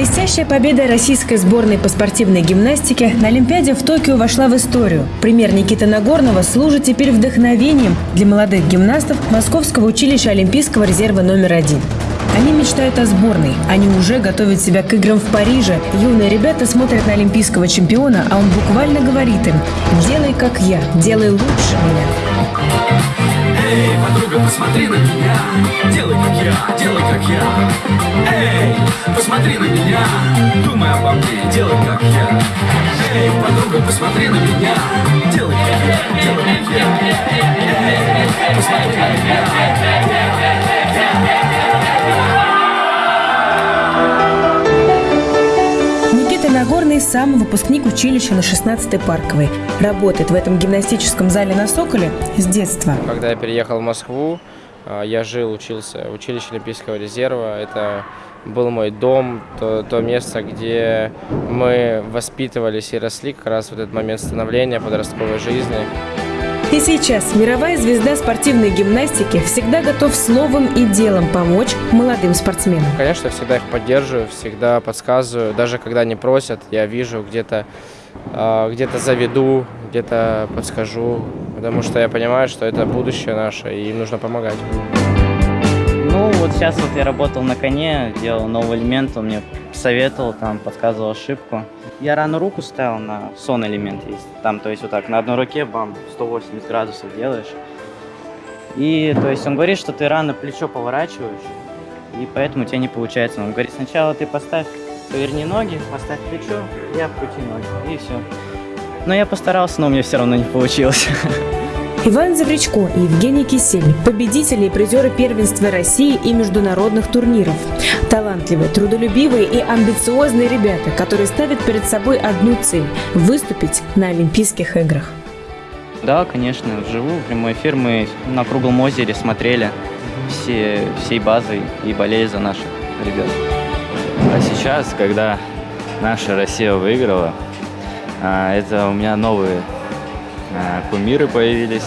Блестящая победа российской сборной по спортивной гимнастике на Олимпиаде в Токио вошла в историю. Пример Никиты Нагорного служит теперь вдохновением для молодых гимнастов Московского училища Олимпийского резерва номер один. Они мечтают о сборной. Они уже готовят себя к играм в Париже. Юные ребята смотрят на олимпийского чемпиона, а он буквально говорит им «Делай, как я, делай лучше меня». Посмотри на меня. Делай, как я, делай, как я. Эй, посмотри на меня. Думай обо мне, делай, как я. Эй, подруга, посмотри на меня. Делай, как я, делай, как я. Эй, посмотри на меня сам выпускник училища на 16-й парковой. Работает в этом гимнастическом зале на Соколе с детства. Когда я переехал в Москву, а, я жил, учился в училище Олимпийского резерва. Это был мой дом, то, то место, где мы воспитывались и росли как раз в этот момент становления подростковой жизни. И сейчас мировая звезда спортивной гимнастики всегда готов словом и делом помочь молодым спортсменам. Конечно, всегда их поддерживаю, всегда подсказываю. Даже когда не просят, я вижу где-то а, где-то заведу, где-то подскажу, потому что я понимаю, что это будущее наше, и им нужно помогать. Вот сейчас вот я работал на коне, делал новый элемент, он мне советовал, там, подсказывал ошибку. Я рано руку ставил на сон элемент есть. Там, то есть вот так, на одной руке, бам, 180 градусов делаешь. И, то есть он говорит, что ты рано плечо поворачиваешь, и поэтому у тебя не получается. Он говорит, сначала ты поставь, поверни ноги, поставь плечо, и обкрути ноги, и все. Но я постарался, но у меня все равно не получилось. Иван Завречко и Евгений Кисель – победители и призеры первенства России и международных турниров. Талантливые, трудолюбивые и амбициозные ребята, которые ставят перед собой одну цель – выступить на Олимпийских играх. Да, конечно, вживую, прямой эфир мы на круглом озере смотрели все, всей базой и болели за наших ребят. А сейчас, когда наша Россия выиграла, а, это у меня новые кумиры появились.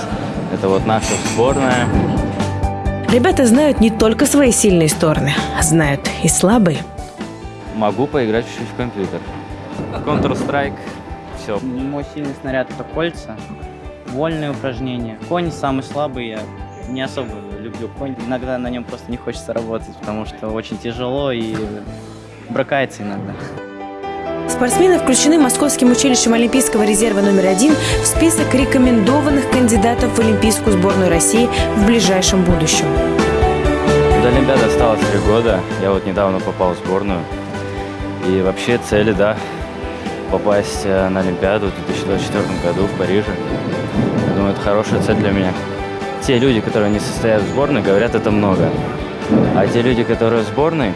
Это вот наша сборная. Ребята знают не только свои сильные стороны, знают и слабые. Могу поиграть чуть-чуть в компьютер. Counter-Strike, все. Мой сильный снаряд это кольца, вольные упражнения. Конь самый слабый, я не особо люблю конь. Иногда на нем просто не хочется работать, потому что очень тяжело и бракается иногда. Спортсмены включены Московским училищем Олимпийского резерва номер один в список рекомендованных кандидатов в Олимпийскую сборную России в ближайшем будущем. До Олимпиады осталось три года. Я вот недавно попал в сборную. И вообще цели, да, попасть э, на Олимпиаду в 2024 году в Париже. Я думаю, это хорошая цель для меня. Те люди, которые не состоят в сборной, говорят это много. А те люди, которые в сборной,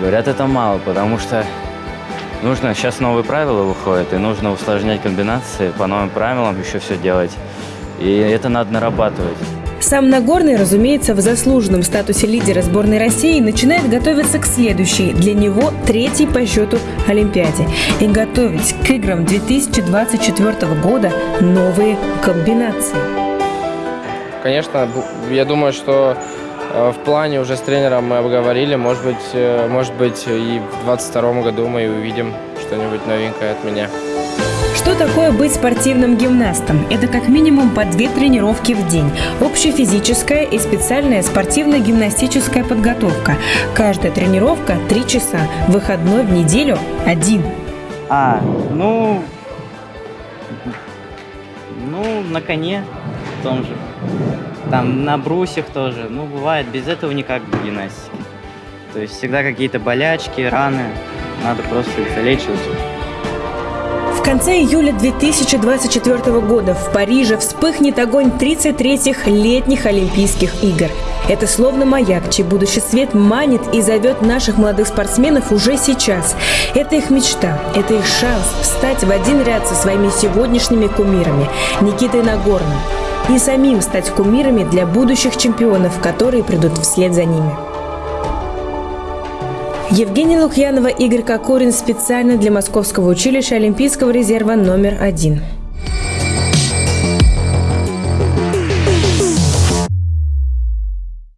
говорят это мало, потому что Нужно, сейчас новые правила выходят, и нужно усложнять комбинации, по новым правилам еще все делать. И это надо нарабатывать. Сам Нагорный, разумеется, в заслуженном статусе лидера сборной России начинает готовиться к следующей, для него третьей по счету Олимпиаде. И готовить к играм 2024 года новые комбинации. Конечно, я думаю, что в плане уже с тренером мы обговорили, может быть, э, может быть и в 22 году мы увидим что-нибудь новенькое от меня. Что такое быть спортивным гимнастом? Это как минимум по две тренировки в день. Общефизическая и специальная спортивно-гимнастическая подготовка. Каждая тренировка – три часа. Выходной в неделю – один. А, ну... Ну, на коне в том же. Там на брусьях тоже. Ну, бывает, без этого никак в гимнастике. То есть всегда какие-то болячки, раны. Надо просто их залечивать. В конце июля 2024 года в Париже вспыхнет огонь 33-х летних Олимпийских игр. Это словно маяк, чей будущий свет манит и зовет наших молодых спортсменов уже сейчас. Это их мечта, это их шанс встать в один ряд со своими сегодняшними кумирами Никитой Нагорным и самим стать кумирами для будущих чемпионов, которые придут вслед за ними. Евгения Лукьянова, Игорь Кокорин специально для Московского училища Олимпийского резерва номер один.